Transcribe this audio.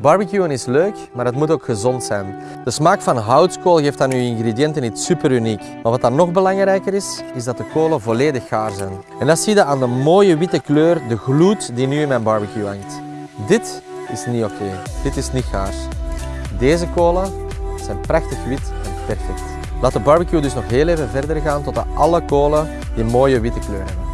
Barbecuen is leuk, maar het moet ook gezond zijn. De smaak van houtskool geeft aan uw ingrediënten iets super uniek. Maar wat dan nog belangrijker is, is dat de kolen volledig gaar zijn. En dat zie je aan de mooie witte kleur, de gloed die nu in mijn barbecue hangt. Dit is niet oké. Dit is niet gaar. Deze kolen zijn prachtig wit en perfect. Laat de barbecue dus nog heel even verder gaan tot alle kolen die mooie witte kleur hebben.